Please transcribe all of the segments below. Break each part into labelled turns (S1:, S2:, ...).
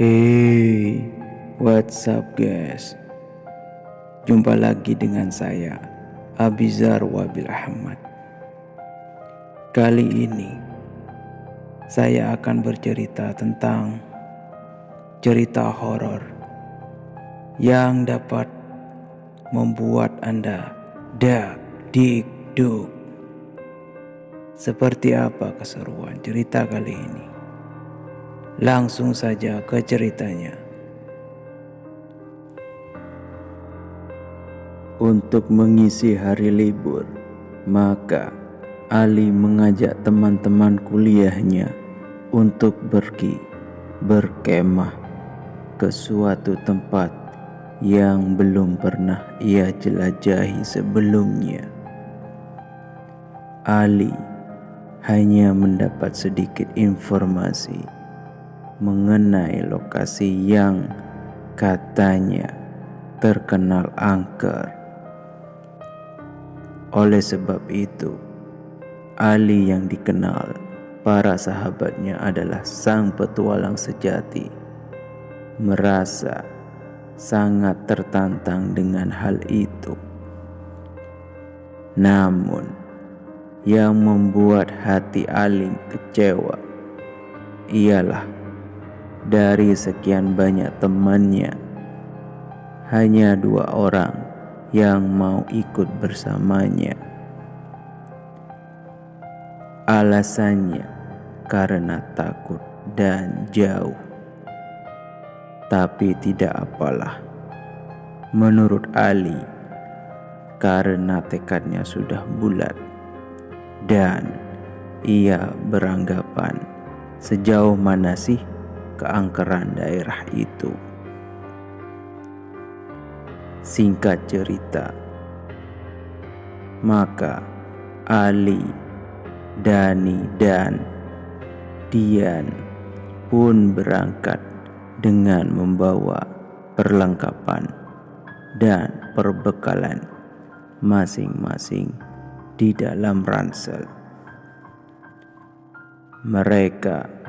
S1: Hey, what's up guys? Jumpa lagi dengan saya, Abizar Wabil Ahmad. Kali ini, saya akan bercerita tentang cerita horor yang dapat membuat Anda dak dik duk. Seperti apa keseruan cerita kali ini? Langsung saja ke ceritanya. Untuk mengisi hari libur, maka Ali mengajak teman-teman kuliahnya untuk pergi berkemah ke suatu tempat yang belum pernah ia jelajahi sebelumnya. Ali hanya mendapat sedikit informasi mengenai lokasi yang katanya terkenal angker. Oleh sebab itu, Ali yang dikenal para sahabatnya adalah sang petualang sejati, merasa sangat tertantang dengan hal itu. Namun, yang membuat hati Ali kecewa ialah dari sekian banyak temannya, hanya dua orang yang mau ikut bersamanya. Alasannya karena takut dan jauh. Tapi tidak apalah. Menurut Ali, karena tekadnya sudah bulat dan ia beranggapan sejauh mana sih keangkeran daerah itu. Singkat cerita, maka Ali, Dani, dan Dian pun berangkat dengan membawa perlengkapan dan perbekalan masing-masing di dalam ransel. Mereka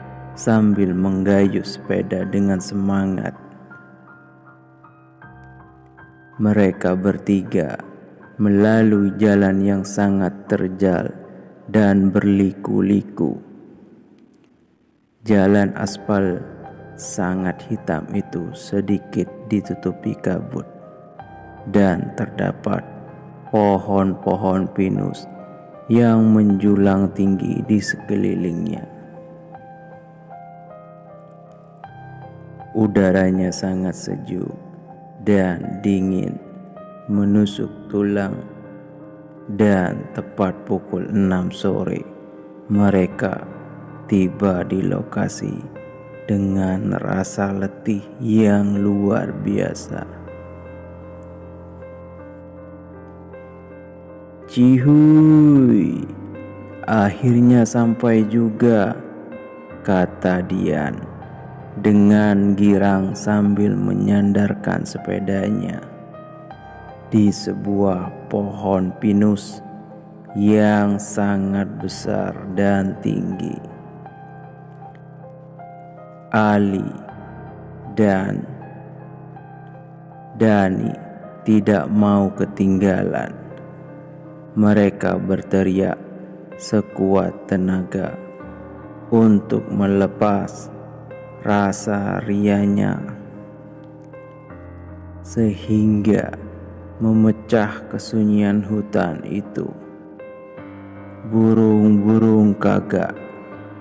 S1: sambil menggayuh sepeda dengan semangat. Mereka bertiga melalui jalan yang sangat terjal dan berliku-liku. Jalan aspal sangat hitam itu sedikit ditutupi kabut dan terdapat pohon-pohon pinus yang menjulang tinggi di sekelilingnya. Udaranya sangat sejuk dan dingin menusuk tulang dan tepat pukul 6 sore mereka tiba di lokasi dengan rasa letih yang luar biasa. Cihuy, akhirnya sampai juga, kata Dian dengan girang sambil menyandarkan sepedanya di sebuah pohon pinus yang sangat besar dan tinggi. Ali dan Dani tidak mau ketinggalan. Mereka berteriak sekuat tenaga untuk melepas rasa rianya sehingga memecah kesunyian hutan itu. Burung-burung gagak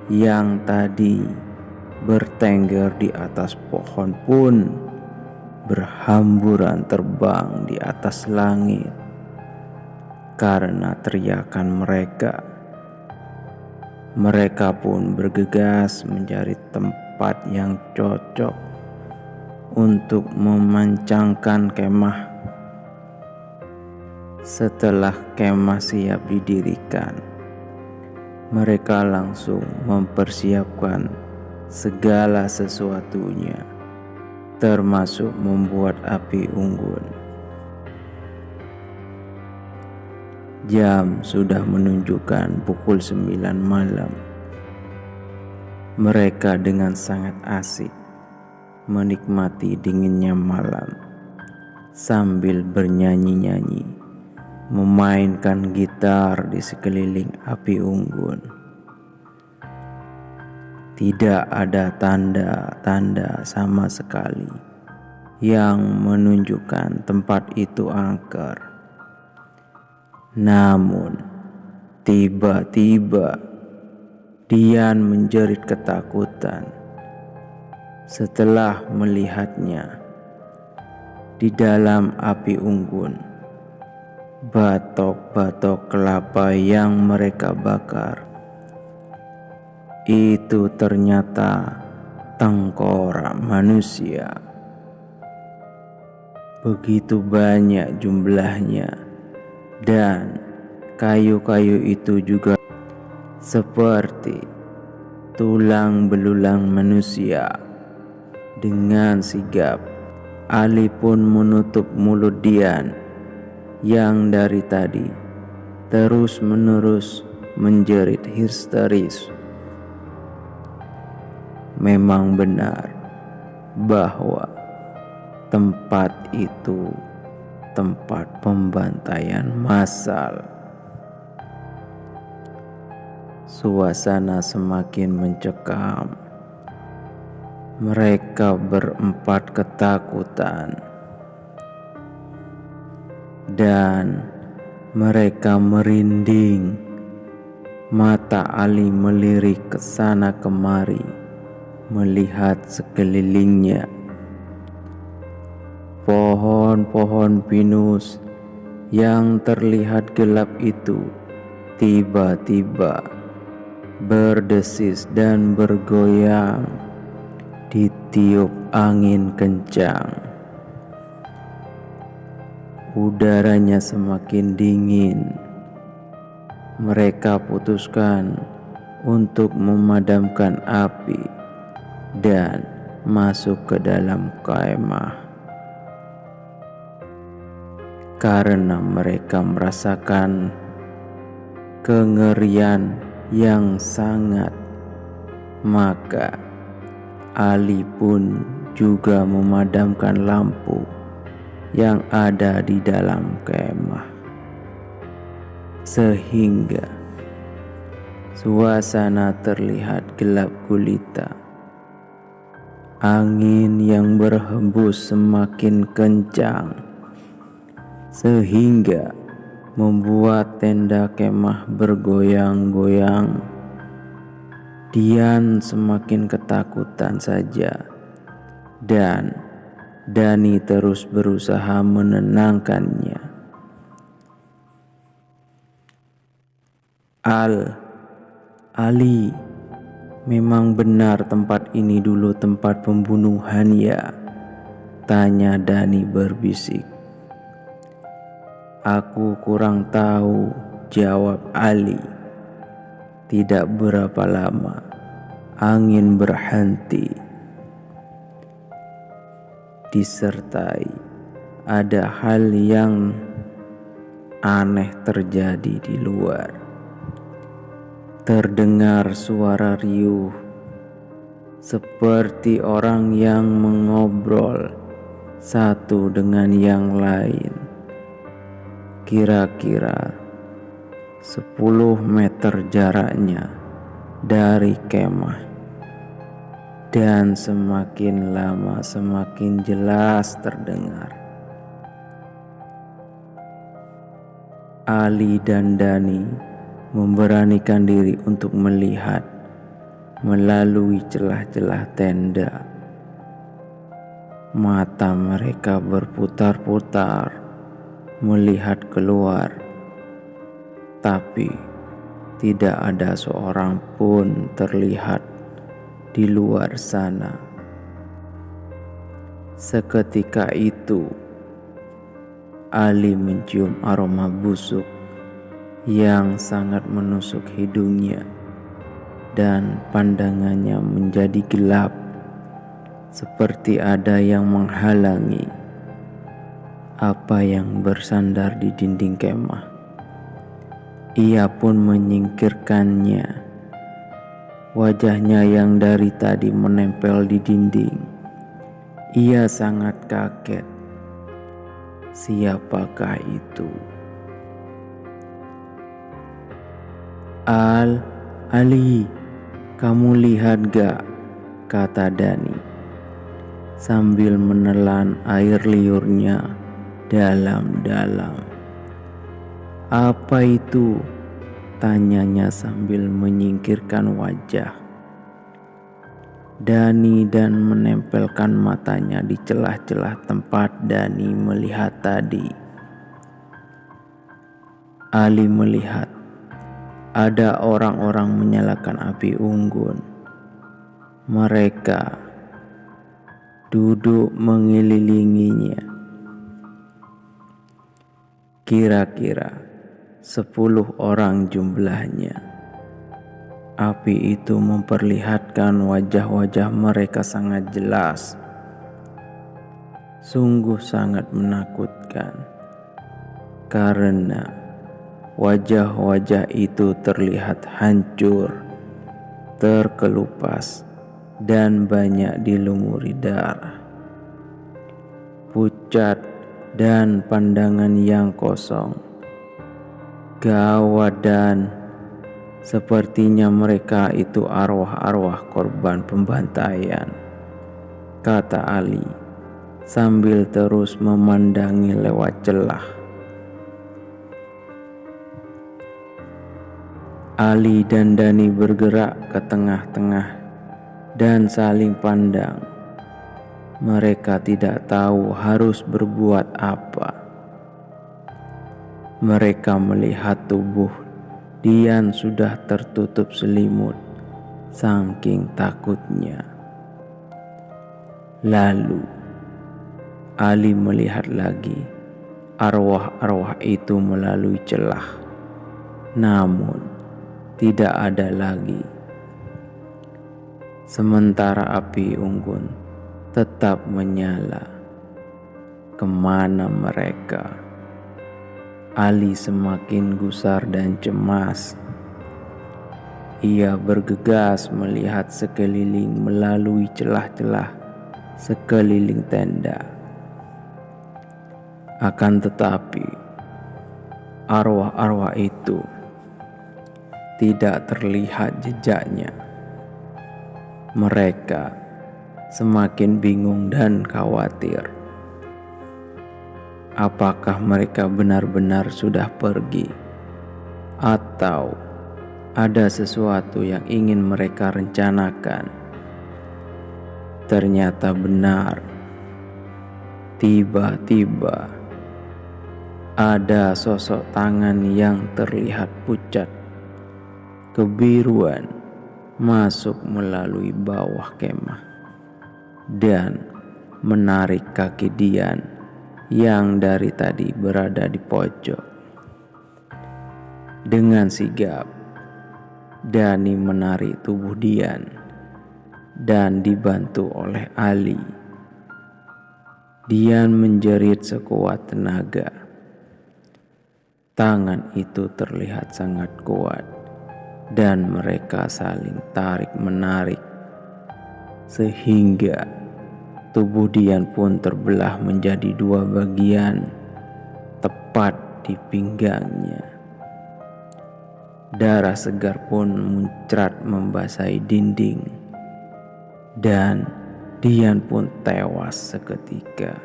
S1: yang tadi bertengger di atas pohon pun berhamburan terbang di atas langit karena teriakan mereka. Mereka pun bergegas mencari tempat tempat yang cocok untuk memancangkan kemah. Setelah kemah siap didirikan, mereka langsung mempersiapkan segala sesuatunya, termasuk membuat api unggun. Jam sudah menunjukkan pukul 9 malam mereka dengan sangat asik menikmati dinginnya malam sambil bernyanyi-nyanyi, memainkan gitar di sekeliling api unggun. Tidak ada tanda-tanda sama sekali yang menunjukkan tempat itu angker. Namun, tiba-tiba Dian menjerit ketakutan setelah melihatnya di dalam api unggun. Batok-batok kelapa yang mereka bakar itu ternyata tengkorak manusia. Begitu banyak jumlahnya, dan kayu-kayu itu juga seperti tulang belulang manusia. Dengan sigap, Ali pun menutup mulut Dian yang dari tadi terus-menerus menjerit histeris. Memang benar bahwa tempat itu tempat pembantaian massal. Suasana semakin mencekam. Mereka berempat ketakutan, dan mereka merinding. Mata Ali melirik ke sana kemari, melihat sekelilingnya. Pohon-pohon pinus yang terlihat gelap itu tiba-tiba berdesis dan bergoyang ditiup angin kencang. Udaranya semakin dingin. Mereka putuskan untuk memadamkan api dan masuk ke dalam kemah. Karena mereka merasakan kengerian yang sangat, maka Ali pun juga memadamkan lampu yang ada di dalam kemah, sehingga suasana terlihat gelap gulita. Angin yang berhembus semakin kencang, sehingga membuat tenda kemah bergoyang-goyang. Dian semakin ketakutan saja, dan Dani terus berusaha menenangkannya. Al, Ali, memang benar tempat ini dulu tempat pembunuhan ya? Tanya Dani berbisik. Aku kurang tahu, jawab Ali. Tidak berapa lama, angin berhenti. Disertai ada hal yang aneh terjadi di luar. Terdengar suara riuh seperti orang yang mengobrol satu dengan yang lain kira-kira 10 meter jaraknya dari kemah dan semakin lama semakin jelas terdengar. Ali dan Dani memberanikan diri untuk melihat melalui celah-celah tenda. Mata mereka berputar-putar melihat keluar, tapi tidak ada seorang pun terlihat di luar sana. Seketika itu, Ali mencium aroma busuk yang sangat menusuk hidungnya, dan pandangannya menjadi gelap, seperti ada yang menghalangi apa yang bersandar di dinding kemah. Ia pun menyingkirkannya. Wajahnya yang dari tadi menempel di dinding Ia sangat kaget. Siapakah itu? Al, Ali, kamu lihat gak? Kata Dani sambil menelan air liurnya dalam-dalam. Apa itu? Tanyanya sambil menyingkirkan wajah. Dani dan menempelkan matanya di celah-celah tempat Dani melihat tadi. Ali melihat ada orang-orang menyalakan api unggun. Mereka duduk mengelilinginya. Kira-kira sepuluh orang jumlahnya. Api itu memperlihatkan wajah-wajah mereka sangat jelas. Sungguh sangat menakutkan karena wajah-wajah itu terlihat hancur, terkelupas, dan banyak dilumuri darah. Pucat dan pandangan yang kosong. Gawat dan Sepertinya mereka itu arwah-arwah korban pembantaian, kata Ali sambil terus memandangi lewat celah. Ali dan Dani bergerak ke tengah-tengah dan saling pandang. Mereka tidak tahu harus berbuat apa. Mereka melihat tubuh Dian sudah tertutup selimut, saking takutnya. Lalu Ali melihat lagi arwah-arwah itu melalui celah, namun tidak ada lagi. Sementara api unggun tetap menyala. Ke mana mereka? Ali semakin gusar dan cemas. Ia bergegas melihat sekeliling melalui celah-celah sekeliling tenda. Akan tetapi, arwah-arwah itu tidak terlihat jejaknya. Mereka semakin bingung dan khawatir. Apakah mereka benar-benar sudah pergi, atau ada sesuatu yang ingin mereka rencanakan. Ternyata benar, tiba-tiba ada sosok tangan yang terlihat pucat, kebiruan masuk melalui bawah kemah dan menarik kaki Dian yang dari tadi berada di pojok. Dengan sigap, Dani menarik tubuh Dian dan dibantu oleh Ali. Dian menjerit sekuat tenaga. Tangan itu terlihat sangat kuat dan mereka saling tarik-menarik sehingga Tubuh Dian pun terbelah menjadi dua bagian, tepat di pinggangnya. Darah segar pun muncrat membasahi dinding, dan Dian pun tewas seketika.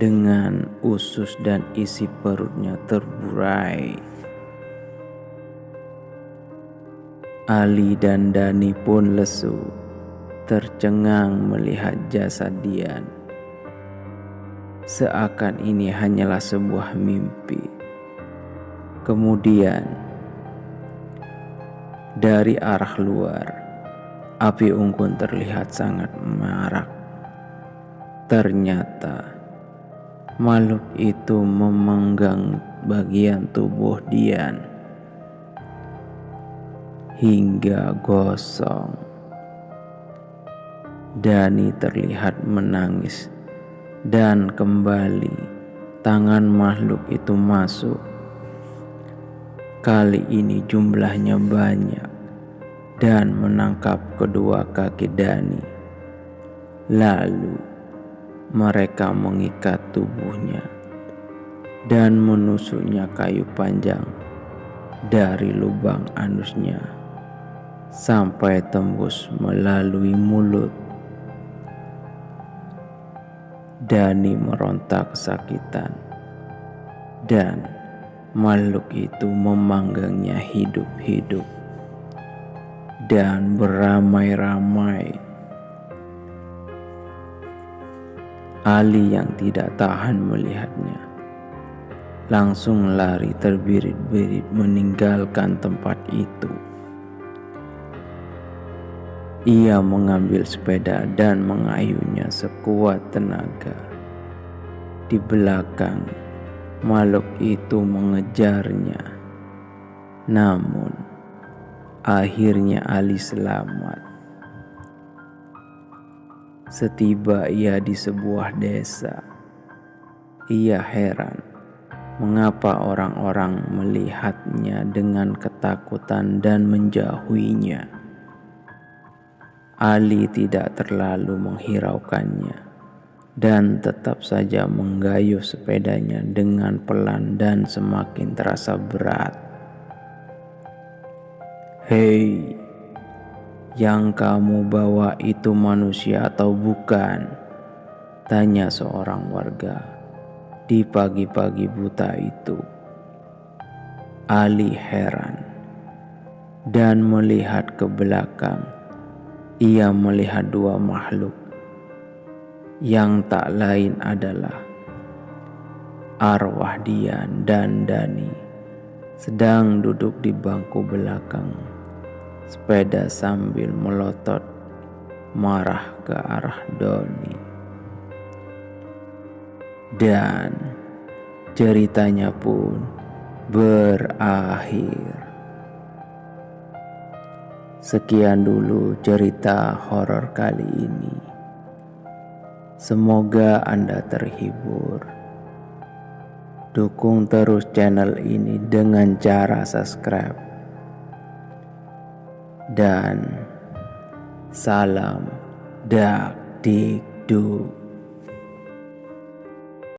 S1: Dengan usus dan isi perutnya terburai. Ali dan Dani pun lesu tercengang melihat jasad Dian. Seakan ini hanyalah sebuah mimpi. Kemudian, dari arah luar, api unggun terlihat sangat marak. Ternyata, makhluk itu memenggang bagian tubuh Dian hingga gosong. Dani terlihat menangis dan kembali tangan makhluk itu masuk. Kali ini jumlahnya banyak dan menangkap kedua kaki Dani. Lalu mereka mengikat tubuhnya dan menusuknya kayu panjang dari lubang anusnya sampai tembus melalui mulut. Dani meronta kesakitan dan makhluk itu memanggangnya hidup-hidup dan beramai-ramai. Ali yang tidak tahan melihatnya langsung lari terbirit-birit meninggalkan tempat itu. Ia mengambil sepeda dan mengayuhnya sekuat tenaga. Di belakang, makhluk itu mengejarnya. Namun, akhirnya Ali selamat. Setiba ia di sebuah desa, ia heran mengapa orang-orang melihatnya dengan ketakutan dan menjauhinya. Ali tidak terlalu menghiraukannya dan tetap saja menggayuh sepedanya dengan pelan dan semakin terasa berat. Hei, yang kamu bawa itu manusia atau bukan? Tanya seorang warga di pagi-pagi buta itu. Ali heran dan melihat ke belakang ia melihat dua makhluk. Yang tak lain adalah arwah Dian dan Dani sedang duduk di bangku belakang. Sepeda sambil melotot marah ke arah Doni. Dan ceritanya pun berakhir. Sekian dulu cerita horor kali ini. Semoga Anda terhibur. Dukung terus channel ini dengan cara subscribe. Dan salam dak dik duk.